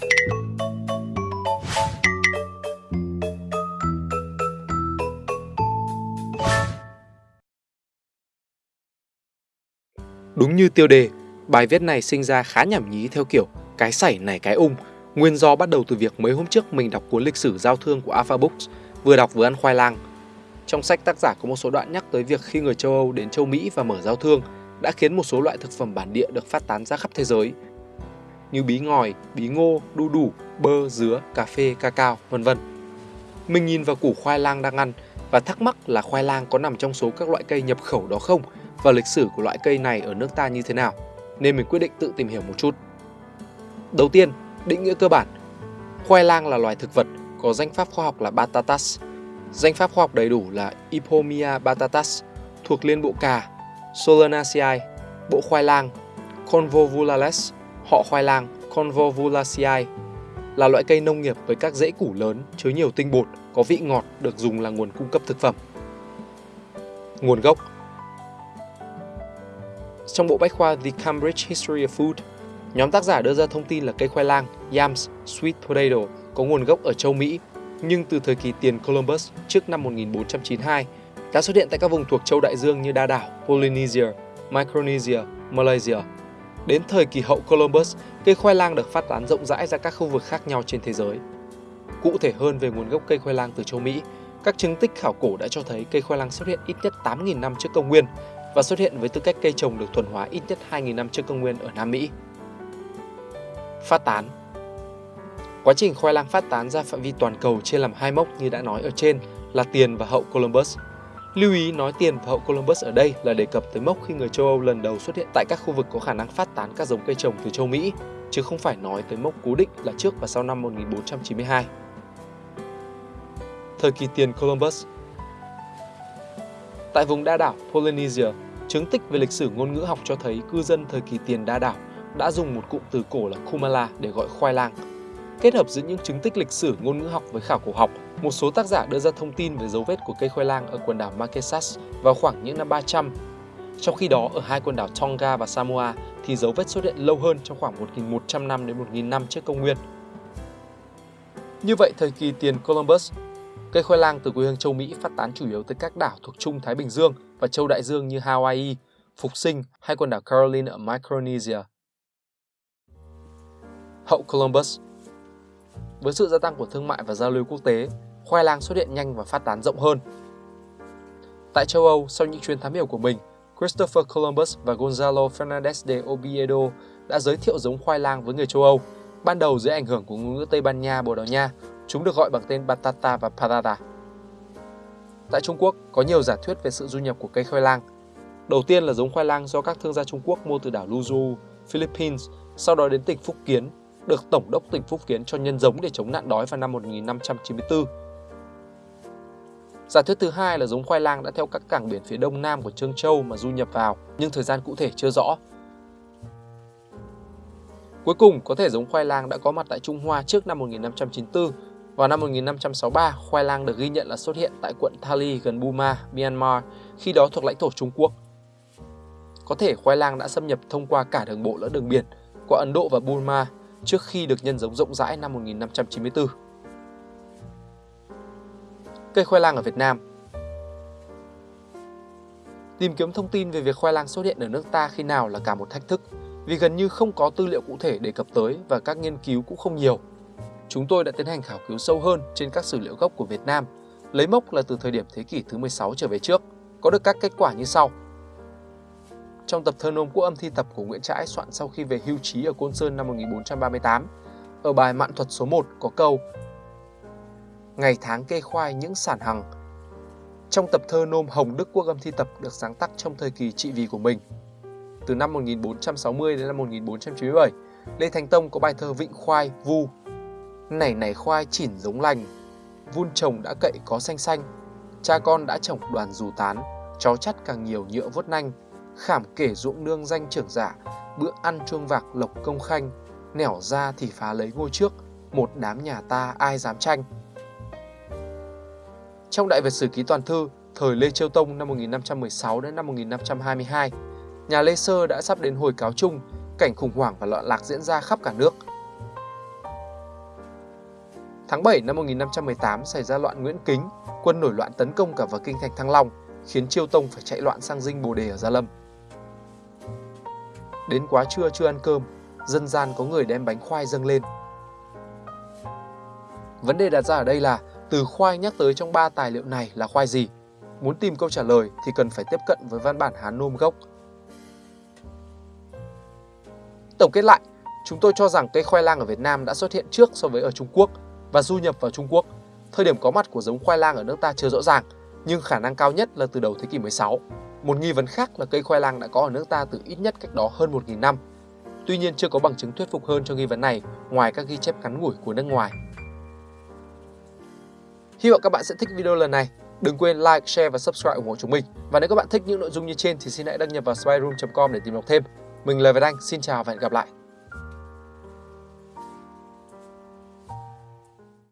Đúng như tiêu đề, bài viết này sinh ra khá nhảm nhí theo kiểu cái sảy này cái ung. Nguyên do bắt đầu từ việc mấy hôm trước mình đọc cuốn lịch sử giao thương của Alpha Books, vừa đọc vừa ăn khoai lang. Trong sách tác giả có một số đoạn nhắc tới việc khi người châu Âu đến châu Mỹ và mở giao thương đã khiến một số loại thực phẩm bản địa được phát tán ra khắp thế giới như bí ngòi, bí ngô, đu đủ, bơ, dứa, cà phê, cacao, vân vân. Mình nhìn vào củ khoai lang đang ăn và thắc mắc là khoai lang có nằm trong số các loại cây nhập khẩu đó không và lịch sử của loại cây này ở nước ta như thế nào, nên mình quyết định tự tìm hiểu một chút. Đầu tiên, định nghĩa cơ bản. Khoai lang là loài thực vật có danh pháp khoa học là Batatas. Danh pháp khoa học đầy đủ là Ipomia batatas thuộc liên bộ cà Solanaceae, bộ khoai lang Convolvulales, họ khoai lang Convolvulaceae là loại cây nông nghiệp với các rễ củ lớn, chứa nhiều tinh bột, có vị ngọt được dùng là nguồn cung cấp thực phẩm. Nguồn gốc Trong bộ bách khoa The Cambridge History of Food, nhóm tác giả đưa ra thông tin là cây khoai lang yams sweet potato có nguồn gốc ở châu Mỹ, nhưng từ thời kỳ tiền Columbus trước năm 1492 đã xuất hiện tại các vùng thuộc châu Đại Dương như Đa đảo, Polynesia, Micronesia, Malaysia. Đến thời kỳ hậu Columbus, cây khoai lang được phát tán rộng rãi ra các khu vực khác nhau trên thế giới. Cụ thể hơn về nguồn gốc cây khoai lang từ châu Mỹ, các chứng tích khảo cổ đã cho thấy cây khoai lang xuất hiện ít nhất 8.000 năm trước công nguyên và xuất hiện với tư cách cây trồng được thuần hóa ít nhất 2.000 năm trước công nguyên ở Nam Mỹ. Phát tán Quá trình khoai lang phát tán ra phạm vi toàn cầu chia làm hai mốc như đã nói ở trên là tiền và hậu Columbus. Lưu ý nói tiền và hậu Columbus ở đây là đề cập tới mốc khi người châu Âu lần đầu xuất hiện tại các khu vực có khả năng phát tán các giống cây trồng từ châu Mỹ, chứ không phải nói tới mốc cố định là trước và sau năm 1492. Thời kỳ tiền Columbus Tại vùng đa đảo Polynesia, chứng tích về lịch sử ngôn ngữ học cho thấy cư dân thời kỳ tiền đa đảo đã dùng một cụm từ cổ là Kumala để gọi khoai lang. Kết hợp giữa những chứng tích lịch sử ngôn ngữ học với khảo cổ học, một số tác giả đưa ra thông tin về dấu vết của cây khoai lang ở quần đảo Marquesas vào khoảng những năm 300. Trong khi đó, ở hai quần đảo Tonga và Samoa thì dấu vết xuất hiện lâu hơn trong khoảng 1.100 năm đến 1.000 năm trước công nguyên. Như vậy, thời kỳ tiền Columbus, cây khoai lang từ quê hương châu Mỹ phát tán chủ yếu tới các đảo thuộc Trung Thái Bình Dương và châu Đại Dương như Hawaii, Phục Sinh hay quần đảo Caroline ở Micronesia. Hậu Columbus với sự gia tăng của thương mại và giao lưu quốc tế, khoai lang xuất hiện nhanh và phát tán rộng hơn. Tại châu Âu, sau những chuyến thám hiểm của mình, Christopher Columbus và Gonzalo Fernandez de Oviedo đã giới thiệu giống khoai lang với người châu Âu. Ban đầu dưới ảnh hưởng của ngôn ngữ Tây Ban Nha, Bồ Đào Nha, chúng được gọi bằng tên batata và patata. Tại Trung Quốc, có nhiều giả thuyết về sự du nhập của cây khoai lang. Đầu tiên là giống khoai lang do các thương gia Trung Quốc mua từ đảo Luzhu, Philippines, sau đó đến tỉnh Phúc Kiến, được Tổng đốc tỉnh Phúc Kiến cho nhân giống để chống nạn đói vào năm 1594. Giả thuyết thứ hai là giống khoai lang đã theo các cảng biển phía đông nam của Trương Châu mà du nhập vào, nhưng thời gian cụ thể chưa rõ. Cuối cùng, có thể giống khoai lang đã có mặt tại Trung Hoa trước năm 1594. Vào năm 1563, khoai lang được ghi nhận là xuất hiện tại quận Thali gần Burma, Myanmar, khi đó thuộc lãnh thổ Trung Quốc. Có thể khoai lang đã xâm nhập thông qua cả đường bộ lẫn đường biển qua Ấn Độ và Burma trước khi được nhân giống rộng rãi năm 1594. Cây khoai lang ở Việt Nam Tìm kiếm thông tin về việc khoai lang xuất hiện ở nước ta khi nào là cả một thách thức vì gần như không có tư liệu cụ thể đề cập tới và các nghiên cứu cũng không nhiều. Chúng tôi đã tiến hành khảo cứu sâu hơn trên các sử liệu gốc của Việt Nam, lấy mốc là từ thời điểm thế kỷ thứ 16 trở về trước, có được các kết quả như sau. Trong tập thơ nôm quốc âm thi tập của Nguyễn Trãi soạn sau khi về hưu trí ở Côn Sơn năm 1438, ở bài Mạn thuật số 1 có câu Ngày tháng kê khoai những sản hằng. Trong tập thơ nôm Hồng Đức Quốc âm thi tập được sáng tác trong thời kỳ trị vì của mình. Từ năm 1460 đến năm 1497, Lê Thánh Tông có bài thơ Vịnh Khoai, Vu. Nảy nảy khoai chỉn giống lành, vun trồng đã cậy có xanh xanh, cha con đã trồng đoàn dù tán, chó chắt càng nhiều nhựa vốt nanh, khảm kể ruộng nương danh trưởng giả, bữa ăn chuông vạc lộc công khanh, nẻo ra thì phá lấy ngôi trước, một đám nhà ta ai dám tranh. Trong Đại Việt Sử Ký Toàn Thư, thời Lê Chiêu Tông năm 1516 đến năm 1522, nhà Lê Sơ đã sắp đến hồi cáo chung, cảnh khủng hoảng và loạn lạc diễn ra khắp cả nước. Tháng 7 năm 1518 xảy ra loạn Nguyễn Kính, quân nổi loạn tấn công cả vào kinh thành Thăng Long, khiến Chiêu Tông phải chạy loạn sang dinh Bồ Đề ở Gia Lâm. Đến quá trưa chưa ăn cơm, dân gian có người đem bánh khoai dâng lên. Vấn đề đặt ra ở đây là từ khoai nhắc tới trong ba tài liệu này là khoai gì? Muốn tìm câu trả lời thì cần phải tiếp cận với văn bản Hán Nôm gốc. Tổng kết lại, chúng tôi cho rằng cây khoai lang ở Việt Nam đã xuất hiện trước so với ở Trung Quốc và du nhập vào Trung Quốc. Thời điểm có mặt của giống khoai lang ở nước ta chưa rõ ràng, nhưng khả năng cao nhất là từ đầu thế kỷ 16. Một nghi vấn khác là cây khoai lang đã có ở nước ta từ ít nhất cách đó hơn 1.000 năm. Tuy nhiên chưa có bằng chứng thuyết phục hơn cho nghi vấn này ngoài các ghi chép ngắn ngủi của nước ngoài. Hy vọng các bạn sẽ thích video lần này. Đừng quên like, share và subscribe ủng hộ chúng mình. Và nếu các bạn thích những nội dung như trên thì xin hãy đăng nhập vào spyroom.com để tìm đọc thêm. Mình là Việt Anh, xin chào và hẹn gặp lại.